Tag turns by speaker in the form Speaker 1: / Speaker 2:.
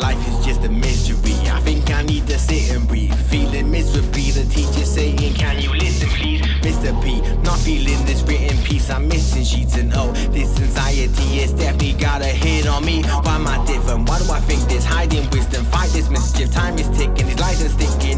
Speaker 1: Life is just a mystery I think I need to sit and breathe Feeling miserably The teacher saying Can you listen please Mr. P Not feeling this written piece I'm missing sheets and oh This anxiety has definitely got a hit on me Why am I different? Why do I think this? Hiding wisdom Fight this mischief Time is ticking These lights are sticking